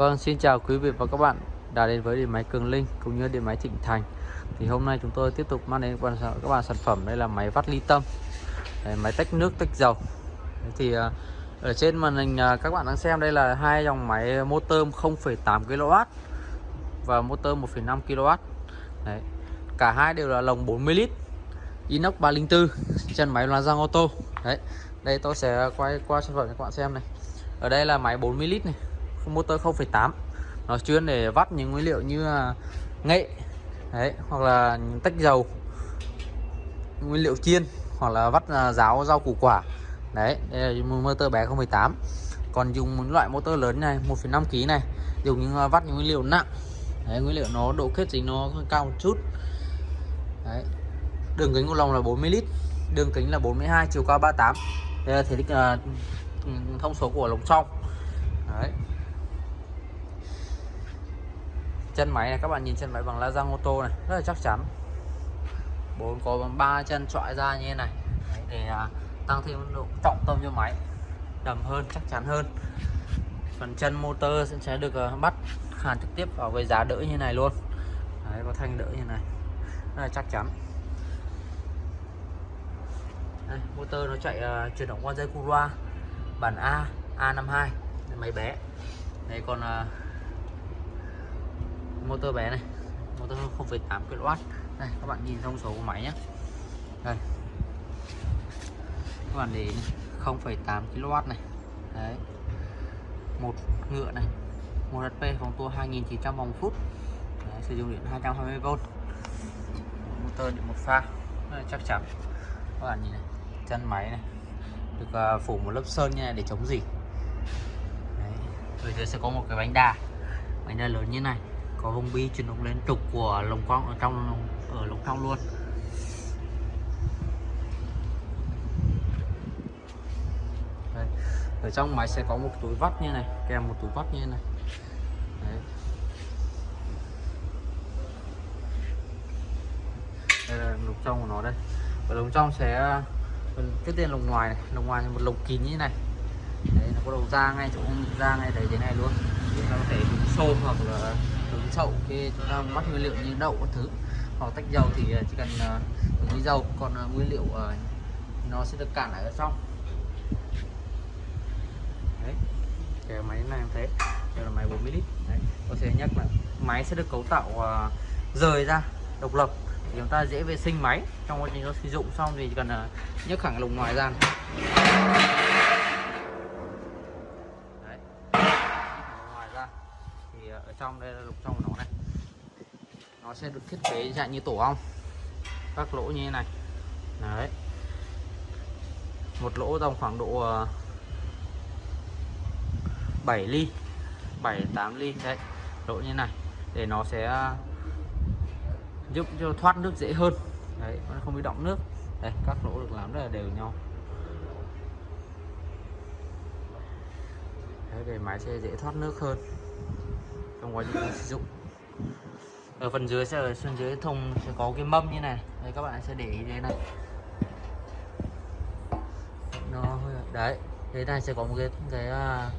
Vâng, xin chào quý vị và các bạn đã đến với điện máy Cường Linh cũng như điện máy Thịnh Thành. Thì hôm nay chúng tôi tiếp tục mang đến các bạn sản phẩm đây là máy vắt ly tâm, đây, máy tách nước tách dầu. Thì à, ở trên màn hình à, các bạn đang xem đây là hai dòng máy motor 0,8 kW và motor 1,5 kW. Đấy. Cả hai đều là lồng 40 lít, inox 304, chân máy là răng ô tô. Đấy. Đây tôi sẽ quay qua sản phẩm cho các bạn xem này. Ở đây là máy 40 lít này motor 0,8 nó chuyên để vắt những nguyên liệu như à, nghệ đấy hoặc là tách dầu nguyên liệu chiên hoặc là vắt à, ráo rau củ quả. Đấy đây là motor bé 0,8 còn dùng một loại motor lớn này 1,5 kg này dùng những à, vắt những nguyên liệu nặng. Đấy, nguyên liệu nó độ kết dính nó cao một chút. Đấy. đường kính của lồng là 40 lít đường kính là 42 chiều cao 38 đây là thể tích uh, thông số của lồng trong. Đấy. Chân máy này các bạn nhìn chân máy bằng la răng ô tô này rất là chắc chắn. Bốn có ba chân trọi ra như thế này. Đấy, để à, tăng thêm độ trọng tâm cho máy đầm hơn chắc chắn hơn. Phần chân motor sẽ được à, bắt hàn trực tiếp vào với giá đỡ như này luôn. Đấy, có thanh đỡ như này rất là chắc chắn. Đây, motor nó chạy uh, chuyển động qua dây cu loa bản A A52 máy bé. Này còn uh, motor bé này. Motor 0,8 kW đây các bạn nhìn thông số của máy nhé đây. Các bạn để 0,8 kW này. Đấy. Một ngựa này. Một HP vòng tua 2900 vòng phút. Đấy, sử dụng điện 220V motor điện một pha. Đây, chắc chắn. Các bạn nhìn này chân máy này. Được à, phủ một lớp sơn như này để chống gì rồi dưới sẽ có một cái bánh đà bánh đà lớn như này có vùng bi chuyển động lên trục của lồng quang ở trong, ở lồng trong luôn. Đây. ở trong máy sẽ có một túi vắt như này, kèm một túi vắt như này. Đấy. đây là lồng trong của nó đây. Và lồng trong sẽ, cái tên lồng ngoài này lồng ngoài là một lồng kín như này. Đấy, nó có đầu ra ngay chỗ, ra ngay đấy, thế này luôn. Nó có thể xô hoặc là chậu khi chúng ta bắt nguyên liệu như đậu các thứ hoặc tách dầu thì à, chỉ cần à, uh, với dầu còn uh, nguyên liệu uh, nó sẽ được cản lại ở trong đấy cái máy này em thấy đây là máy 40 lít đấy. tôi sẽ nhắc là máy sẽ được cấu tạo uh, rời ra độc lập thì chúng ta dễ vệ sinh máy trong quá trình nó sử dụng xong thì chỉ cần uh, nhấc thẳng lồng ngoài ra này. ở trong đây là lục trong của nó này. Nó sẽ được thiết kế dạng như tổ ong các lỗ như thế này. Đấy. Một lỗ dòng khoảng độ ờ, 7 ly 7 8 ly. Đấy lỗ như này. Để nó sẽ ờ, giúp cho thoát nước dễ hơn. Đấy nó không bị động nước. Đây các lỗ được làm rất là đều nhau. Đấy, để máy xe dễ thoát nước hơn trong quá trình sử dụng. Ở phần dưới sẽ ở phần dưới thùng sẽ có cái mâm như này. Đây các bạn sẽ để ý thế này. Nó đấy thế này sẽ có một cái cái uh,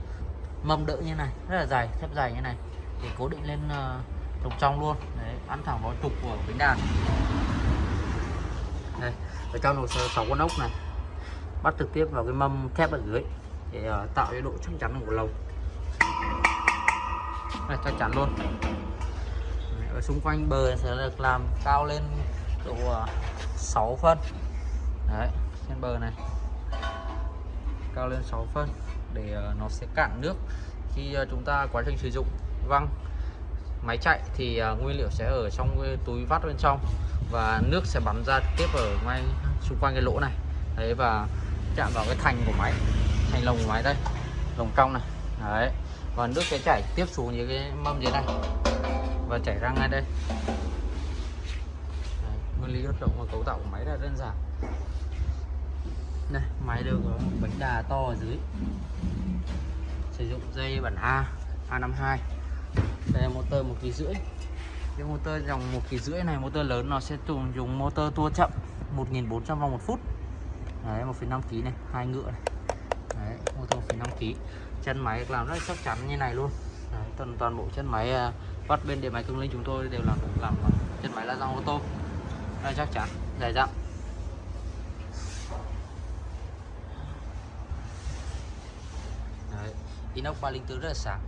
mâm đỡ như này rất là dài thép dài như này. Để cố định lên à, uh, trục trong luôn. Đấy ăn thẳng vào trục của bánh đàn. Đây ở trong nó sơ sáu con ốc này. Bắt trực tiếp vào cái mâm thép ở dưới. Để uh, tạo cái độ chắc chắn của lồng này, chắc chắn luôn. Ở xung quanh bờ sẽ được làm cao lên độ à, 6 phân. Đấy trên bờ này. Cao lên 6 phân để à, nó sẽ cạn nước. Khi à, chúng ta quá trình sử dụng văng máy chạy thì nguyên liệu sẽ ở trong cái túi vắt bên trong và nước sẽ bắn ra tiếp ở ngay xung quanh cái lỗ này. Đấy và chạm vào cái thành của máy thành lồng của máy đây lồng trong này đấy. Và nước sẽ chảy tiếp xuống dưới cái mâm dưới này. Và chảy ra ngay đây. Đấy, nguyên lý hoạt động và cấu tạo của máy là đơn giản. Đây máy được có bánh đà to ở dưới. Sử dụng dây bản A A52 đây là motor một kỳ rưỡi. Cái motor dòng một kỳ rưỡi này motor lớn nó sẽ dùng dùng motor tua chậm 1400 vòng một phút. Đấy 1,5 kg này hai ngựa này. Đấy motor 1,5 kg chân máy làm rất chắc chắn như này luôn. Đấy, toàn toàn bộ chân máy à, bắt vắt bên điện máy cứng linh chúng tôi đều làm làm chân máy la dòng ô tô. Rất chắc chắn dày dặn. Đấy, inox 304 rất là sáng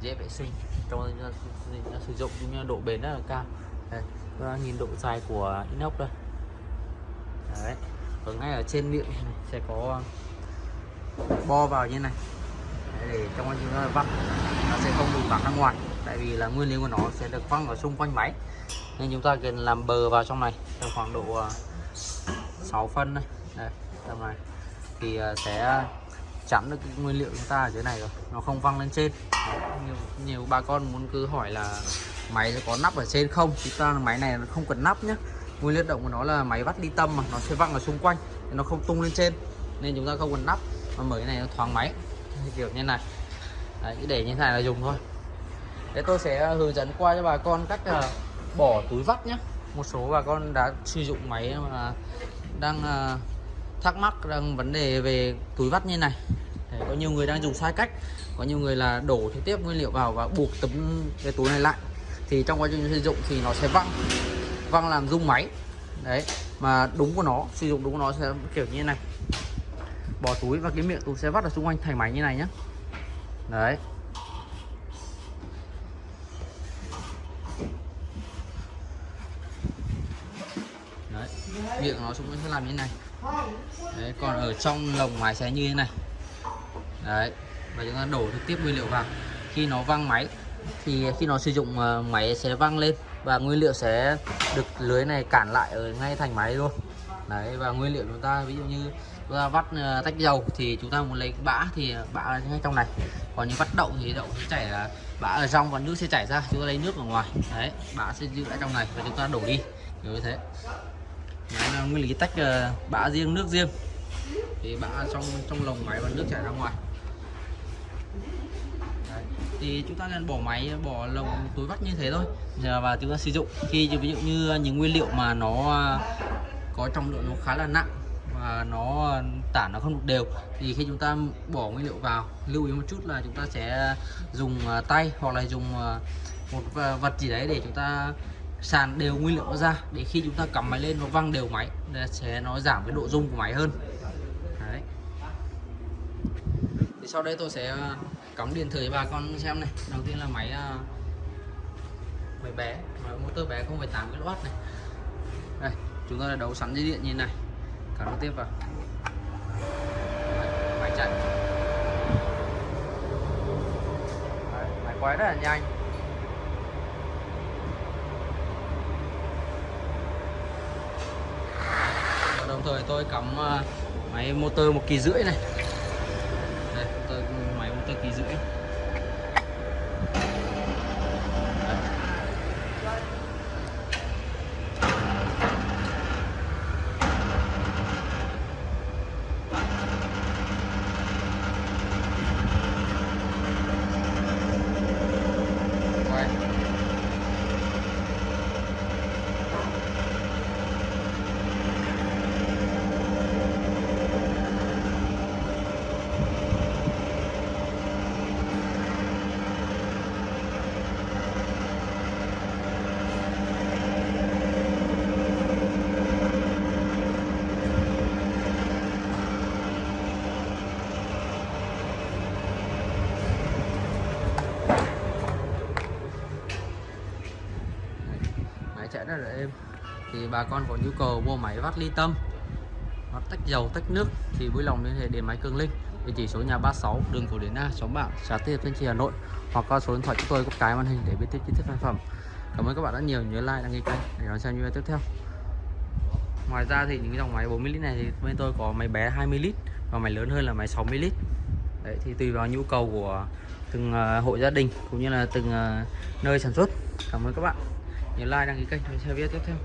dễ vệ sinh. Trong sử dụng cũng như độ bền rất là cao. Đây các bạn nhìn độ dài của inox đây. Đấy ở ngay ở trên miệng này sẽ có à, bo vào như này để trong quá trình vắt nó sẽ không bị văng ra ngoài. Tại vì là nguyên liệu của nó sẽ được văng ở xung quanh máy. Nên chúng ta cần làm bờ vào trong này trong khoảng độ à, 6 phân này đây tầm này. Thì à, sẽ chắn được cái nguyên liệu chúng ta ở dưới này rồi. Nó không văng lên trên. Nhiều, nhiều bà con muốn cứ hỏi là máy có nắp ở trên không? Chúng ta máy này nó không cần nắp nhé nguyên liệu động của nó là máy vắt ly tâm mà nó sẽ văng ở xung quanh nó không tung lên trên. Nên chúng ta không cần nắp. Mà mở cái này nó thoáng máy kiểu như này. Đấy, để như thế này là dùng thôi. Thế tôi sẽ ờ, hướng dẫn qua cho bà con cách uh, bỏ túi vắt nhé một số bà con đã sử dụng máy mà đang uh, thắc mắc rằng vấn đề về túi vắt như này. Đấy, có nhiều người đang dùng sai cách. Có nhiều người là đổ trực tiếp nguyên liệu vào và buộc tấm cái túi này lại. Thì trong quá trình sử dụng thì nó sẽ văng. Văng làm rung máy. Đấy mà đúng của nó sử dụng đúng của nó sẽ kiểu như này bỏ túi và cái miệng túi sẽ vắt ở xung quanh thành máy như này nhé đấy. Đấy, miệng nó xung quanh sẽ làm như này. Đấy, còn ở trong lồng máy sẽ như thế này. Đấy, và chúng ta đổ trực tiếp nguyên liệu vào. Khi nó văng máy, thì khi nó sử dụng ờ, máy sẽ văng lên và nguyên liệu sẽ được lưới này cản lại ở ngay thành máy luôn đấy, và nguyên liệu chúng ta, ví dụ như chúng ta vắt ờ, tách dầu thì chúng ta muốn lấy bã thì bã ngay trong này. Còn như vắt đậu thì đậu sẽ chảy bã ở trong và nước sẽ chảy ra, chúng ta lấy nước ở ngoài. Đấy, bã sẽ giữ lại trong này và chúng ta đổ đi. Kiểu như thế. Đấy là nguyên lý tách ờ, bã riêng, nước riêng. Thì bã trong trong lồng máy và nước chảy ra ngoài. Thì chúng ta nên bỏ máy, bỏ lồng túi vắt như thế thôi. Và chúng ta sử dụng. Khi, ví dụ như những nguyên liệu mà nó có trọng lượng nó khá là nặng và nó tản nó không được đều. Thì khi chúng ta bỏ nguyên liệu vào lưu ý một chút là chúng ta sẽ dùng à, tay hoặc là dùng à, một vật gì đấy để chúng ta sàn đều nguyên liệu ra. Để khi chúng ta cắm máy lên nó văng đều máy để sẽ nó giảm cái độ rung của máy hơn. Đấy. thì sau đây tôi sẽ à, cắm điện thử bà con xem này. Đầu tiên là máy máy bé máy motor bé không phải 0,8 kW này. Đây chúng ta đã đấu sẵn dây điện như này. Cắm tiếp vào. Máy chạy. Đấy, máy quay rất là nhanh. Và đồng thời tôi cắm à, máy motor một kỳ rưỡi này. Máy motor kỳ rưỡi. Rất là êm thì bà con có nhu cầu mua máy vắt ly tâm hoặc tách dầu tách nước thì vui lòng liên hệ điện máy Cường Linh. Địa chỉ số nhà 36 đường Cổ Điển A xóm Bảng xã Tiên Thanh Trì Hà Nội. Hoặc qua số điện thoại chúng tôi có cái màn hình để biết thêm chi tiết sản phẩm. Cảm ơn các bạn đã nhiều nhớ like đăng ký kênh để đón xem video tiếp theo. Ngoài ra thì những dòng máy 40 lít này thì bên tôi có máy bé 20 lít và máy lớn hơn là máy 60 lít. Đấy, thì tùy vào nhu cầu của từng ờ, hộ gia đình cũng như là từng ờ, nơi sản xuất. Cảm ơn các bạn nhớ like đăng ký kênh để xem video tiếp theo.